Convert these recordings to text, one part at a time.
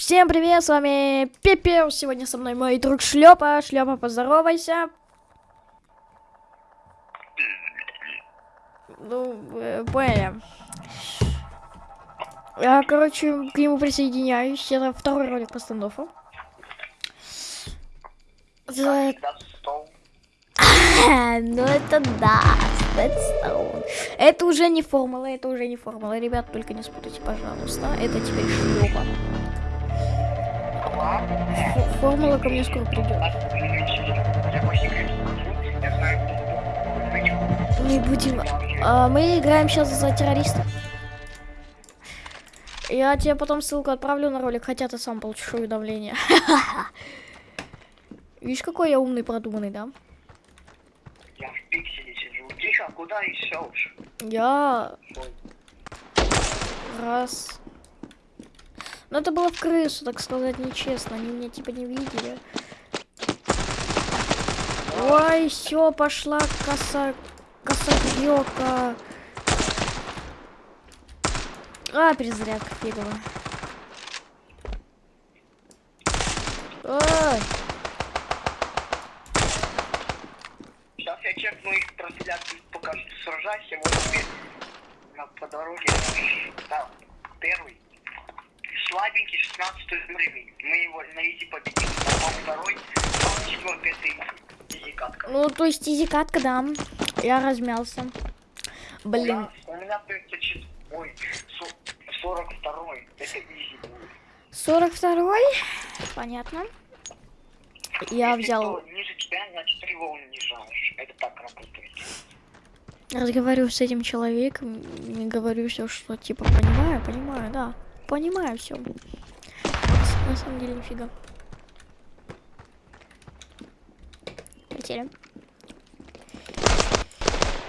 Всем привет, с вами Пепел. Сегодня со мной мой друг Шлепа. Шлепа, поздоровайся. Ну, э, поняли. Я, короче, к нему присоединяюсь. Это второй ролик по стендофу. За- Ну это да. Это уже не формула, это уже не формула. Ребят, только не спутайте, пожалуйста. Это теперь шлепа. Фо- Формула ко мне скоро придет. Мы будем... а, мы играем сейчас за террористов. Я тебе потом ссылку отправлю на ролик, хотя ты сам получишь уведомление. Видишь, какой я умный, продуманный, да? Я в пикселе сижу. Тихо, куда идешь? Я... Раз... Ну это было в крысу, так сказать, нечестно. Они меня типа не видели. Ой, все, пошла коса... Косогрёка. А, перезарядка фиговая. Ой, Сейчас я чекну их трансляцию, пока что сражайся. Вот тебе на, по дороге. Да, первый. 16 уровень. Мы его на easy победим. Потом второй, потом четвертый, это easy катка. ну то есть easy катка, да. Я размялся. Блин. У меня 34, ой, со- 42 это easy будет. 42-й? Понятно. Я Если взял... кто ниже тебя, значит ты его унижаешь. Это так работает. Разговариваю с этим человеком и говорю все, что типа понимаю, понимаю, да. Понимаю все. На самом деле нифига. Полетели.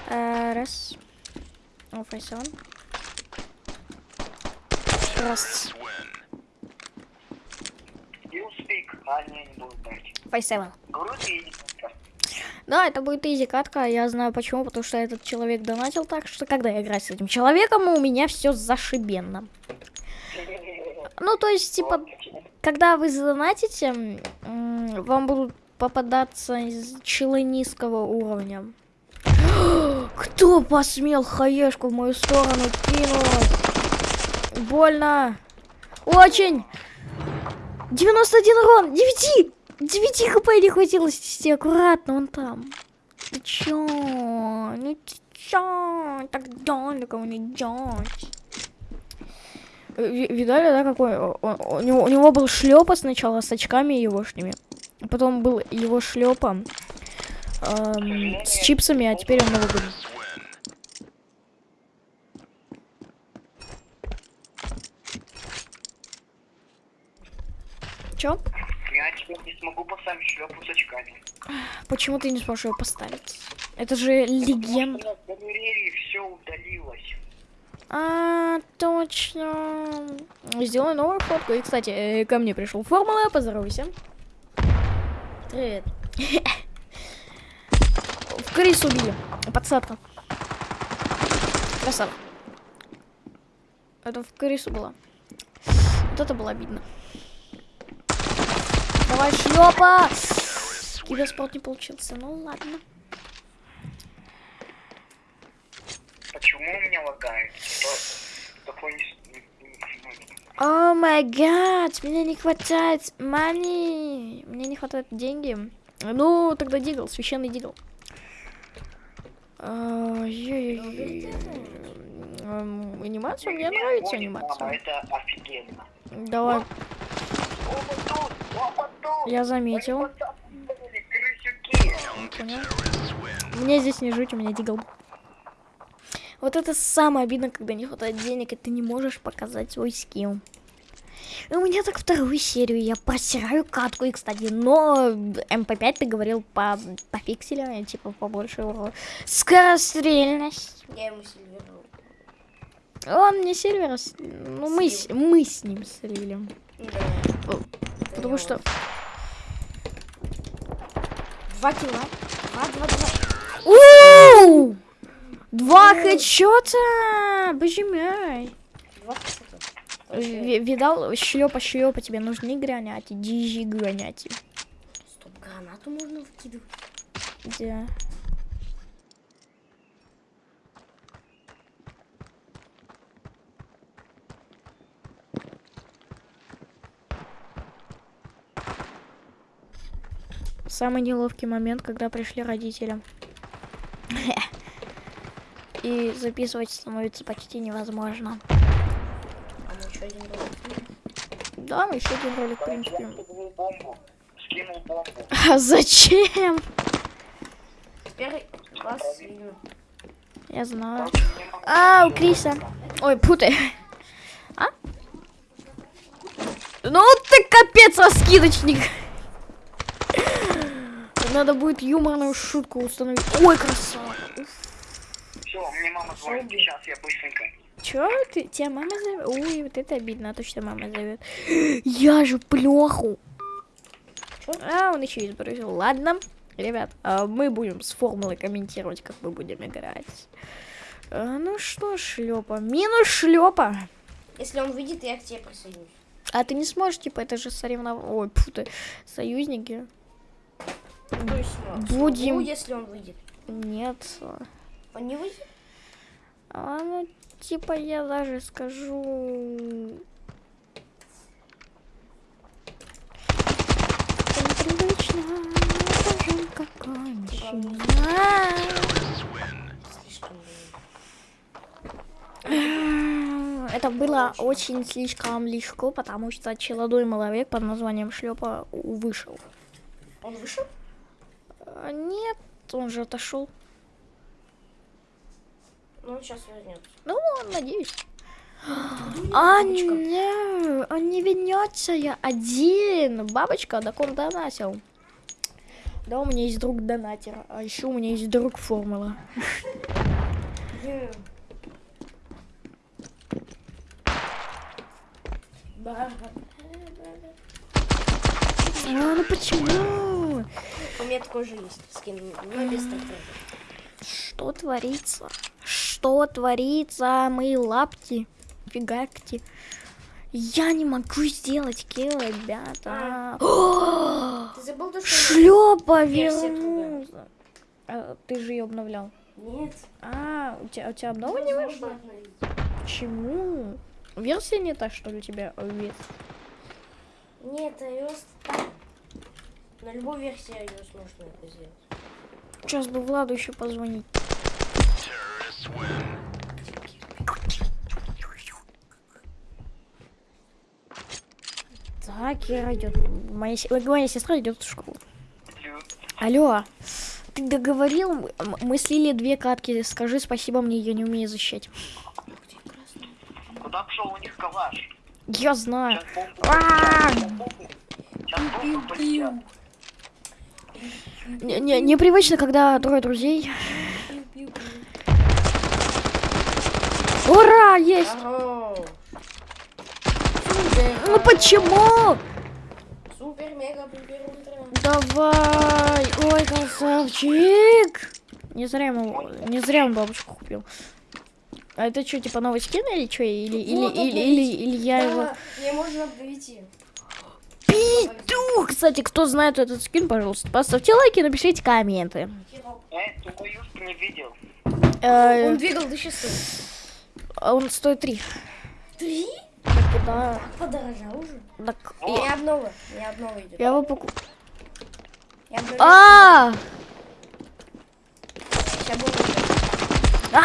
Э, Раз. О, файсон. Раз. А. Файсевен. Да, это будет изи катка, я знаю почему, потому что этот человек донатил так, что когда я играю с этим человеком, у меня все зашибенно. Ну, то есть, типа, когда вы задонатите, вам будут попадаться челы низкого уровня. Кто посмел хаешку в мою сторону кинуть? Больно. Очень. 91 урон. 9. 9 хп не хватило снести. Аккуратно, он там. Ты чё? Ну ты чё? Так далеко не делать. Ви- Видали, да, какой? о- о- У него, у него был шлепа сначала с очками егошними. Потом был его шлепа эм, с чипсами, а теперь он новый. Чё? Я теперь не смогу поставить шлепу с очками. Почему ты не сможешь его поставить? Это же легенда. Все удалилось. А, точно. Сделай новую фотку. И, кстати, э, ко мне пришел формула, поздоровайся. Привет. В крысу убили. Подсадка. Красава. Это в крысу было. Вот это было обидно. Давай, шлепа! Киберспорт не получился. Ну ладно. Почему у меня лагает? Что О май гад, мне не хватает мани. Мне не хватает деньги. Ну, тогда дигл, священный дигл. Анимация, мне нравится анимация. Это офигенно. Давай, я заметил. Мне здесь не жить, у меня Deagle. Вот это самое обидно, когда не хватает денег, и ты не можешь показать свой skill. И у меня так вторую серию, я просираю катку, и, кстати, но МП5 ты говорил по, по пикселю, типа побольше его скорострельность. Я ему сервировал. Он мне сервер, с- ну мы, с- мы с ним слили. Да. Потому что Два кило. Два, два, два. У! Два хедшота! Боже мой. Два Видал, шлепа шлепа тебе нужны граняти, дижи граняти. Стоп, гранату можно вкидывать. Да. Самый неловкий момент, когда пришли родители. И записывать становится почти невозможно. А мы еще один ролик. Да, мы еще один ролик, в принципе. А зачем? Теперь вас видно. Я знаю. А, у Криса. Ой, путай. А? Ну ты капец, раскидочник. Надо будет юморную шутку установить. Ой, красава. Все, мне мама звонит. Сейчас я быстренько. Чё ты? Тебя мама зовет? Ой, вот это обидно, а то, что мама зовет. Я же плоху. Чё? А, он еще и сбросил. Ладно, ребят, а мы будем с формулой комментировать, как мы будем играть. А, ну что, шлепа. Минус шлепа. Если он выйдет, я к тебе присоединюсь. А ты не сможешь, типа, это же соревнование. Ой, фу ты, союзники. Ну, ну, Будем- смогу, если он выйдет. Нет. Он не выйдет? А, ну, типа, я даже скажу... Непривычно, скажем, какой Это было очень слишком легко, потому что челодой человек под названием Шлепа вышел. Он вышел? А, Нет, он же отошел. Ну, он сейчас вернется. Ну, надеюсь. А, не, он не вернется, я один. Бабочка до ком донатил. Да, у меня есть друг донатер, а еще у меня есть друг формула. А, ну почему? У меня такой же есть скин, но без трактора. Что творится? Что творится, мои лапти? Фигакти. Я не могу сделать килл, ребята. Ты забыл то, что... Шлепа Версия вернулся. А, ты же ее обновлял. Нет. А, у тебя, у тебя обнова не вышла? Почему? Версия не та, что ли, у тебя вид? Нет, iOS так. На любой версии iOS можно это сделать. Сейчас бы Владу еще позвонить. Так, Кира идет. Моя, моя сестра идет в школу. Алло, ты договорил? Мы слили две катки. Скажи спасибо мне, я не умею защищать. Куда пошел у них калаш? Я знаю. Сейчас бомбу. А! Не- не- Непривычно, когда трое друзей. Ура, есть! Здорово. Ну почему? Супер, мега, пупер, ультра. Давай! Ой, красавчик! Не зря ему, не зря он бабушку купил. А это что, типа новый скин или что? Или, или, Вот, или, или, или я его... Да, мне можно обновить. Пиздюк! Кстати, кто знает этот скин, пожалуйста, поставьте лайки и напишите комменты. Э, ты боюсь, ты не видел. Э, Он двигал до часов. Он стоит три. Три? Да, Подорожал уже. так, О, Не обнова, не обнова идет. я его покуп... Я. А! Сейчас буду А!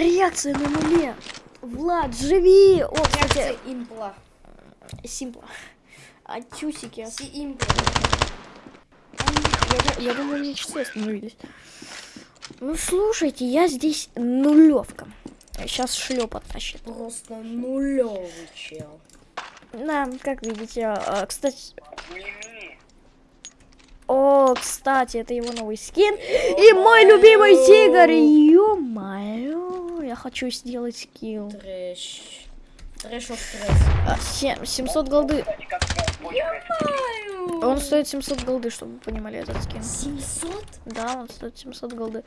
Реакция на нуле. Влад, живи! О, кстати, Реакция импла. Симпла. А чусики? Си импла. Я, я думаю, мне часы остановились. Ну, слушайте, я здесь нулевка. Сейчас шлеп оттащит. Просто нулевый чел. Да, как видите, а, кстати... О, кстати, это его новый скин. И мой любимый тигр. Ё-моё. Я хочу сделать skill. Трэш. Трэш стресс. А, се- 700 голды. Он стоит 700 голды, чтобы вы понимали этот скин. 700? Да, он стоит 700 голды.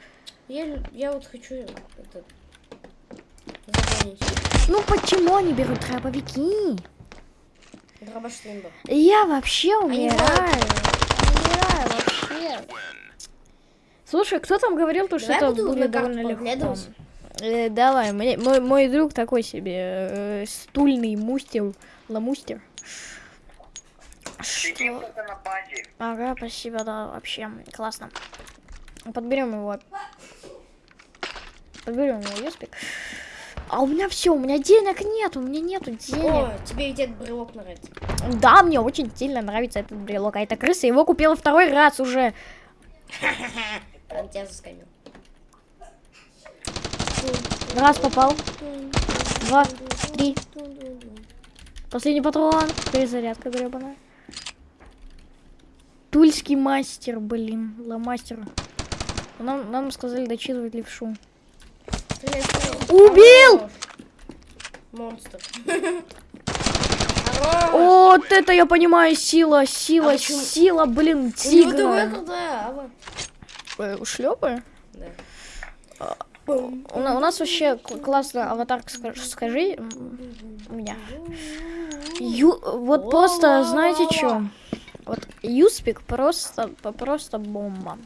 Я, я вот хочу этот... Ну почему они берут дробовики? Я вообще умираю. Умираю вообще. Слушай, кто там говорил, то, что это будет довольно легко? Э, давай, мне- мой, мой друг такой себе э, стульный мустер, ламустер. Что? Ага, спасибо, да, вообще классно. Подберем его. Подберем его юспик. А у меня все, у меня денег нет, у меня нету денег. О, тебе этот брелок нравится. Да, мне очень сильно нравится этот брелок. А эта крыса его купила второй раз уже. Он тебя заскамил. Раз попал. Два, три. Последний патрон. Перезарядка гребаная. Тульский мастер, блин, ломастер. Нам, нам сказали дочитывать левшу. Убил! Монстр. Вот это я понимаю, сила, сила, А сила, блин, У него тигра. такая крутая ава. Шлепы? Да. У, на- у нас вообще классно аватарка, ска- скажи м, у меня. Ю, вот просто, знаете что? Вот Юспик просто, просто бомба.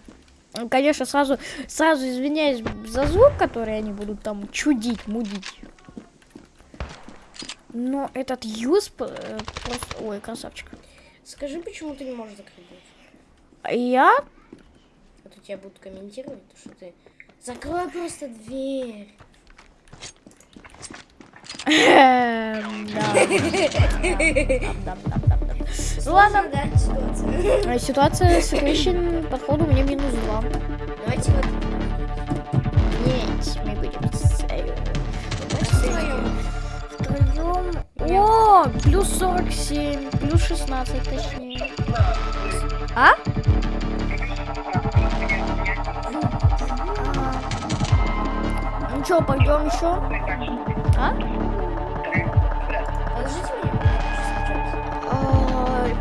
Конечно, сразу, сразу извиняюсь за звук, который они будут там чудить, мудить. Но этот Юсп э, просто... Ой, красавчик. Скажи, почему ты не можешь закрыть дверь? Я? А то тебя будут комментировать, то, что ты... Закрой просто дверь. Эм, да. Ну ладно. да, ситуация. А Ситуация с Equation подходу мне минус 2. Давайте вот... Нет, мы будем с Втроем. втроем. О, плюс 47, плюс 16 точнее. А? Ну что, пойдем еще? А?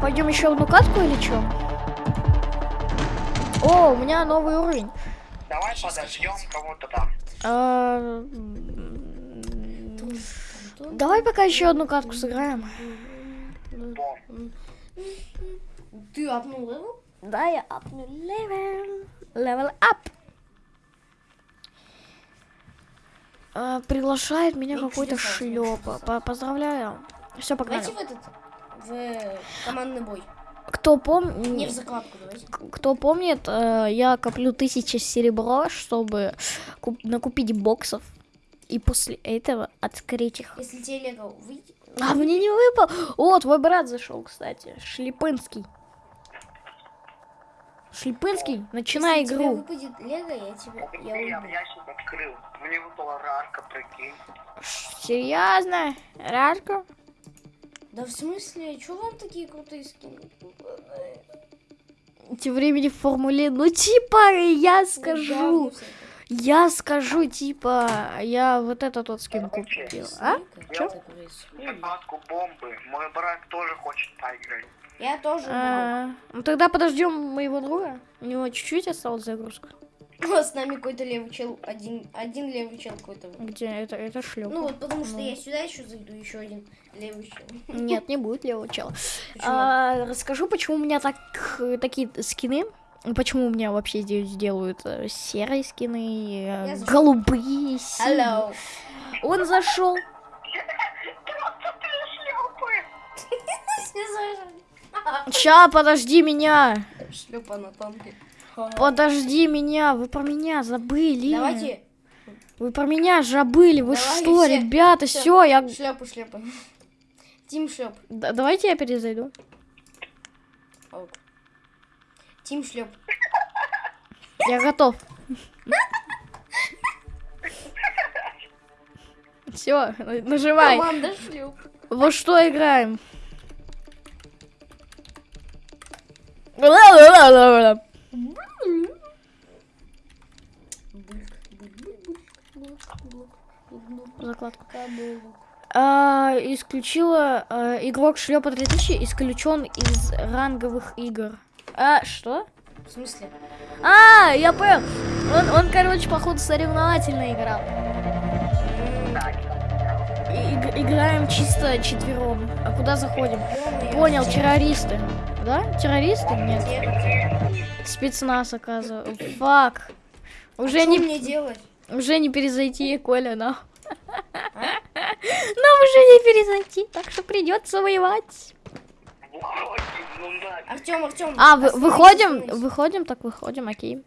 Пойдем еще одну катку или что? О, у меня новый уровень. Давай подождем кого-то там. А, Давай пока еще одну катку сыграем. Бом. Ты апнул его? Да, я апнул level. Level up. А, приглашает меня Ну, какой-то шлепа. По- Поздравляю. Все, погнали. Давайте в этот... В командный бой. Кто Не в помнит, закладку, давайте. кто помнит, э, я коплю тысячи серебра, чтобы куп- накупить боксов. И после этого открыть их. Если тебе Лего выйдет... А мне не выпал. О, твой брат зашел, кстати. Шлепынский. Шлепынский, начинай Если игру. выпадет Лего, я тебя... Я Я ящик открыл. Мне выпала рарка, прикинь. Серьезно? Рарка? Да в смысле? Чё вам такие крутые скины? Тем временем в формуле, ну типа, я Говно скажу, я скажу, типа, я вот этот вот скин купил. А? Чё? бомбы. Мой брат тоже хочет поиграть. Я тоже. А, ну тогда подождем моего друга. У него чуть-чуть осталась загрузка. С нами какой-то левый чел, один, один левый чел какой-то. Где это, это шлеп. Ну вот потому что Ну. я сюда еще зайду, еще один левый чел. Нет, не будет левого чела. Почему? А, расскажу, почему у меня так, такие скины. Почему у меня вообще здесь делают э, серые скины, э, Я зашел. голубые, синие. Hello. Он зашел. Ща, подожди меня. Шлепа на танке. Подожди меня. Вы про меня забыли. Давайте. Вы про меня забыли. Вы Давай что, все. ребята, Всё. все, я. Шлепа, шлепа. Тим шлеп. Да- давайте я перезайду. Ок. Тим шлеп. Я готов. Все, нажимай. Команда шлеп. Во что играем? Ла-ла-ла-ла-ла. Закладка. А, исключила а, игрок шлепа 3000 исключен из ранговых игр. А, что? В смысле? А, я понял. Он, он короче, походу, соревновательно играл. И- играем чисто четвером. А куда заходим? Понял, террористы. Да? Террористы? Нет. Спецназ, оказывается. Фак. Уже Что не, мне делать? Уже не перезайти, Коля, нам. Нам уже не перезайти, так что придется воевать. Артем, Артем. А, вы- выходим? Выходим, так выходим, окей.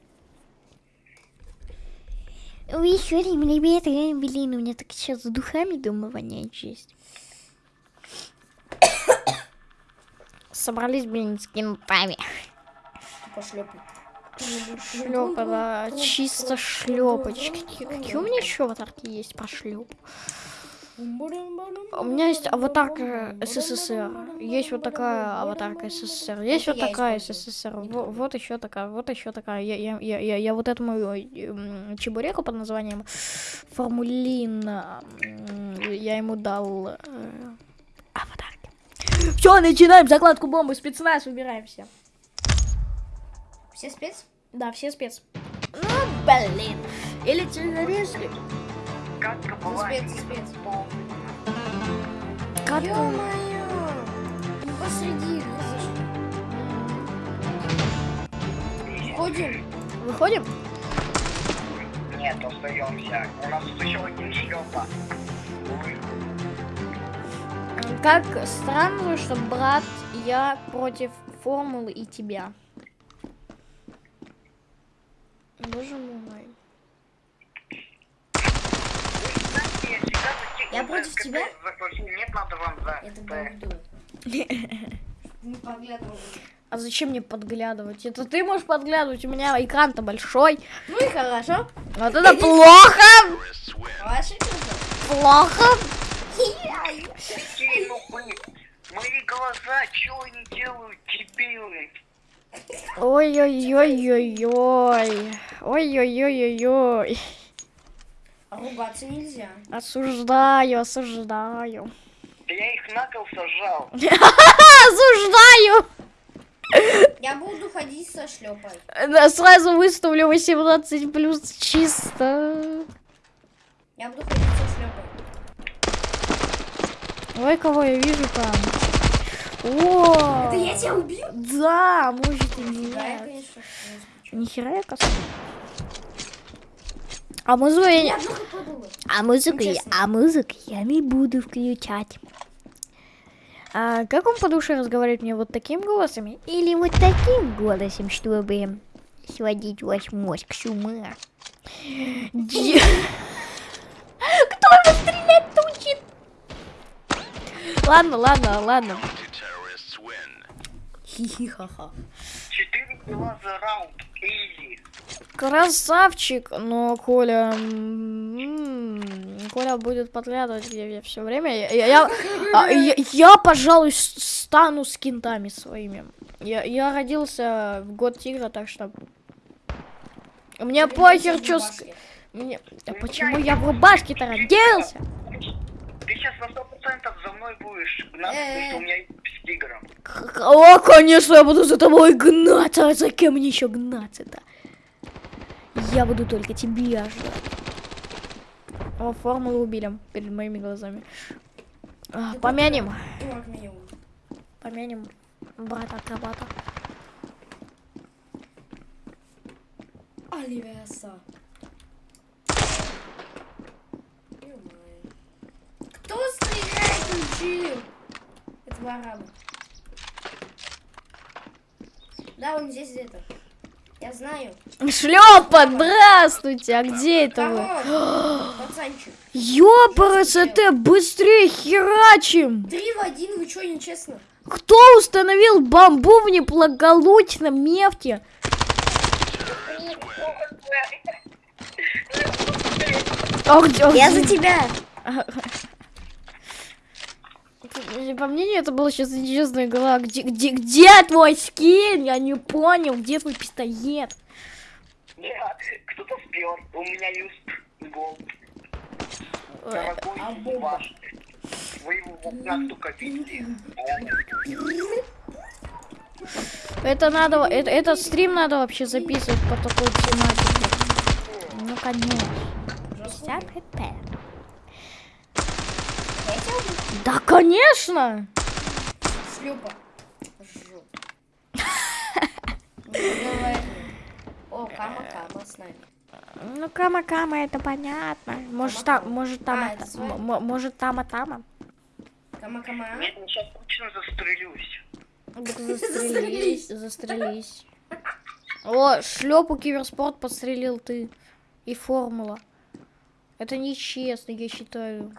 Выходим, ребята, блин, у меня так сейчас с духами дома воняет жесть. Собрались, блин, с кентами. Пошлепай. Шлепа, да, чисто шлепочки. Какие, у меня еще аватарки есть по шлеп? У меня есть аватарка СССР. Есть вот такая аватарка СССР. Есть вот такая. СССР. Во- Вот еще такая, вот еще такая. Я, я, я, я, я вот этому м, чебуреку под названием Формулин, я ему дал э, аватарки. Все, начинаем закладку бомбы. Спецназ, выбираемся. Все спец? Да, все спец. Ну, блин. Или террористы. Катка Ну, спец, спец. Ё-моё! Посреди Входим. Выходим? Нет, остаемся. У нас тут еще один шлепа. Как странно, что брат, я против формулы и тебя. Боже мой. Я против тебя? Нет, надо вам за. Не поглядывай. А зачем мне подглядывать? Это ты можешь подглядывать, у меня экран-то большой. Ну и хорошо. Вот это плохо! Плохо! Ну, мои глаза, что они делают, дебилы? Ой-ой-ой-ой-ой. Ой-ой-ой-ой-ой. А ругаться нельзя. Осуждаю, осуждаю. Да я их на кол сажал. Осуждаю! Я буду ходить со шлепой. Да, сразу выставлю 18 плюс чисто. Я буду ходить со шлепой. Ой, кого я вижу там. О! Это я тебя убил? Да, может и Да, я, нет. конечно. Нихера я косой. А музыку я. А музыку Ну, я... А музыку я не буду включать. А как он по душе разговаривает мне вот таким голосом? Или вот таким голосом, чтобы сводить ваш мозг с ума? Де- Кто его стрелять-то учит? Ладно, ладно, ладно. Хи-хи-ха-ха. Четыре кило за раунд. Изи. Красавчик, но Коля... м, Коля будет подглядывать где все время. Я, я, я, а, я- я, пожалуй, стану с кентами своими. Я, я родился в год тигра, так что... Мне похер, что... Мне... Да почему я в рубашке-то родился? Сейчас на сто процентов за мной будешь гнаться, потому что у меня есть с тигром. О, конечно, я буду за тобой гнаться. А за кем мне еще гнаться-то? Я буду только тебя ждать. О, формулу убили перед моими глазами. А, помянем, помянем брата-акробата. Оливиаса. Ё-моё. Кто стреляет учил? Это вы арабы. Да, он здесь где-то. Я знаю. Шлепа, здравствуйте, а где это вы? Пацанчик. Ёпарас, это быстрее херачим! Три в один, вы чё, нечестно? Кто установил бомбу в неблагополучном месте? А где, а где? тебя. По мнению, это было сейчас нечестная игра. Где, где, где твой скин? Я не понял, где твой пистолет? Кто-то спер. У меня есть гол. Дорогой А ваш. Вы его в окна только видели. а. Это надо, это, этот стрим надо вообще записывать по такой тематике. Ну, конечно. 50 хп. Да, конечно! Шлюпа. О, Кама-Кама с нами. Ну, кама-кама, это понятно. Может, там, Кама-кама. может, там, А, может. Кама-Кама. Нет, ну сейчас точно застрелюсь. Застрелись, застрелись. О, шлепу киберспорт подстрелил ты. И формула. Это нечестно, я считаю.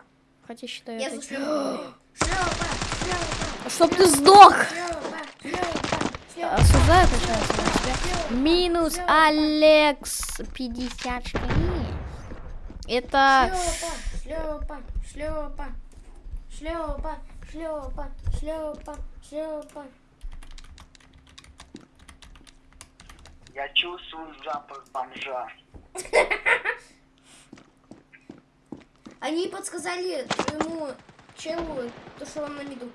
Хотя считаю, Я это... говорю. Шлюпа, шлюпа, Чтоб ты сдох! Осуждаю, тебя. Минус Алекс 54. Это... Шлепа, шлепа, шлепа, шлепа, шлепа, шлепа. Я чувствую запах бомжа. Они подсказали твоему челу, то, что он на виду.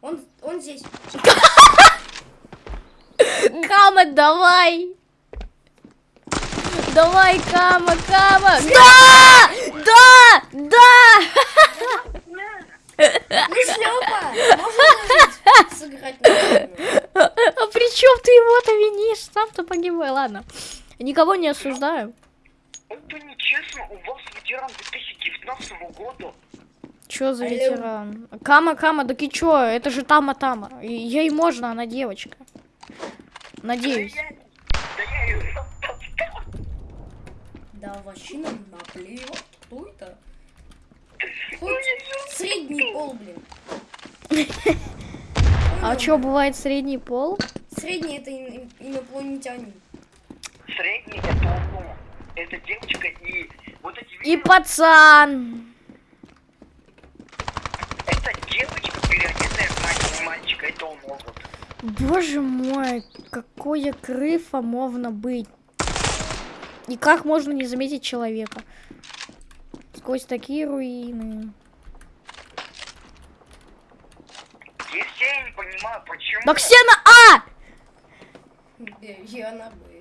Он, он здесь. Кама, давай! Давай, Кама, Кама! Да! Да! Да! Ну! Можно сыграть? А при чем ты его-то винишь? Сам-то погибай, ладно. Никого не осуждаю. Это нечестно, у вас ветеран 2019 года. Чё за Алло. ветеран? Кама, Кама, да и чё? Это же Тама-Тама. И- Ей можно, она девочка. Надеюсь. Да я, да я ее. Да вообще нам наплевать. Кто это? Хоть средний пол, блин. А чё, бывает средний пол? Средний это ин- инопланетянин. Средний это. Это девочка и вот эти И видео, пацан. это девочка переодетая в мать- мальчика, это он может. Боже мой, какое крыфа можно быть. И как можно не заметить человека? Сквозь такие руины. Я все не понимаю, почему. Да все на А! Я на Б.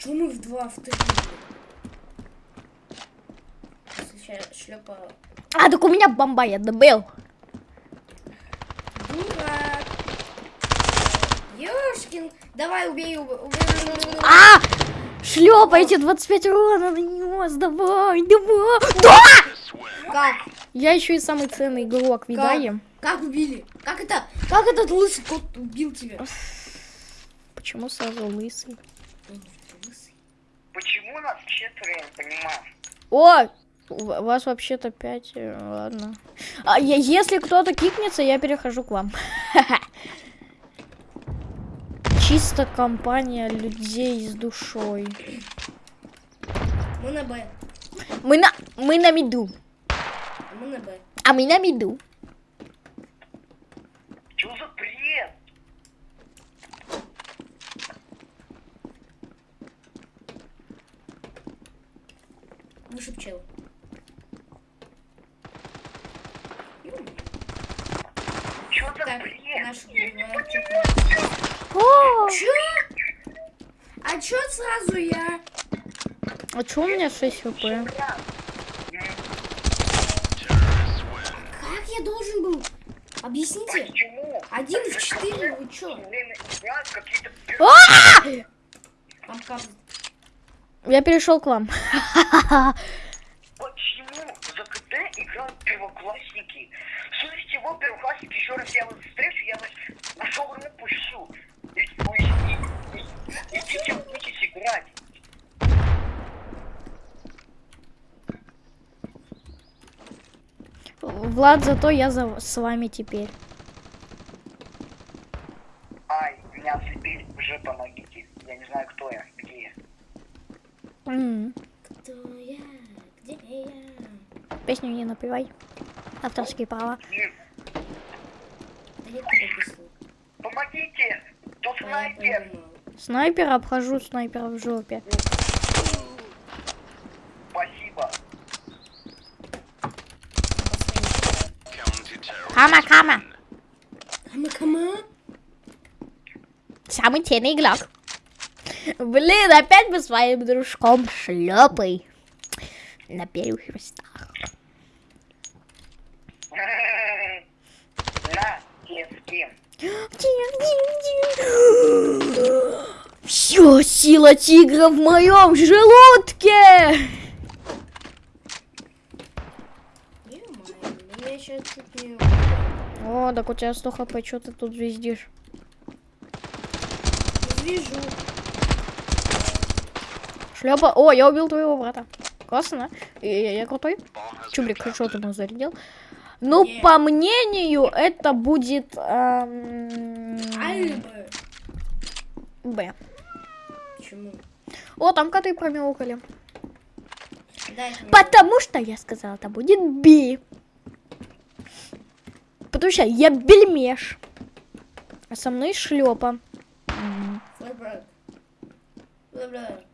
чё мы в два в три? Сейчас шлепа. А, так у меня бомба, я добыл. Дурак. Ёшкин. Давай убей, убей. убей. А! Шлепайте 25 урона нанес, давай, давай. Да! Как? Я еще и самый ценный игрок, видаем? Как убили? Как это? Как этот лысый кот убил тебя? Почему сразу? Лысый. Почему нас четверо, я не понимаю. О! У ва- вас вообще-то пять, э, ладно. А я- если кто-то кикнется, я перехожу к вам. Чисто компания людей с душой. Мы на Б. Мы на, мы на миду. А мы на Б. А мы на миду. Чё за бред? Выше пчел. Чё за Так, бред? наш Я не бывает, понимаю. О, Чё? А чё сразу я? а чё у меня 6 хп? Как я должен был? Объясните. Почему? Один в четыре, вы чё? А! Там? Я перешел к вам. Почему за КТ играют первоклассники? Слушайте, вот первоклассники, еще раз я вас встречу, я вас нашел ему пущу. И, и, и, и, идите учитесь играть. Влад, зато я за, с вами теперь. Ай, меня ослепили, уже помогите. Я не знаю, кто я. М, Кто я? Где я? Песню не напевай. Авторские права. Помогите! Тут снайпер! Снайпера обхожу снайпера в жопе. Спасибо. Кама, кама. Кама, кама. Самый ценный игрок. Блин, опять мы с своим дружком шлепой на первых местах. Все, сила тигра в моем желудке. О, так у тебя 100 хп, что ты тут звездишь? Вижу. Шлепа. О, я убил твоего брата. Классно, да? Я, я крутой. Чубрик, что ты ему зарядил? Ну, Не. по мнению, это будет эм. Б. Почему? О, там коты промяукали. Потому что я сказала, это будет Б. Потому что я бельмеш. А со мной шлепа. Флэшбэк. Флэшбэк.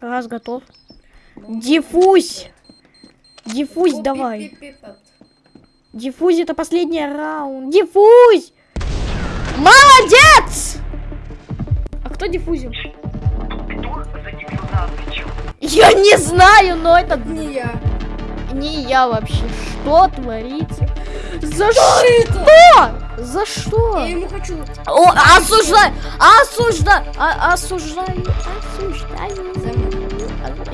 Раз готов. Диффузь. Диффузь давай. Пип-пип-пип. Диффузь это последний раунд. Диффузь! Молодец! А кто диффузил? Отвечал? Я не знаю, но это Не я. не я вообще. Что творится? За что? За что? Я ему хочу. О, осуждаю! Осуждаю! А- Осуждаю!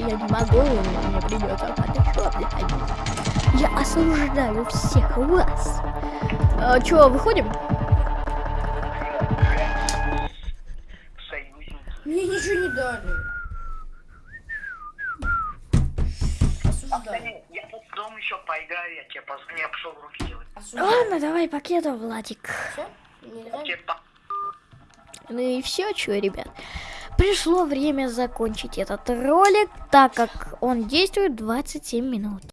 Я не могу, мне придется подышать, блядь. Я осуждаю всех вас. А, чё, выходим? Мне ничего не дали. Осуждаю. Я тут в дом еще поиграю, я тебе позвоню, я пошел руки делать. Ладно, давай покеда, Владик. Па- Ну и все, что, ребят. Пришло время закончить этот ролик, так как он действует 27 минут.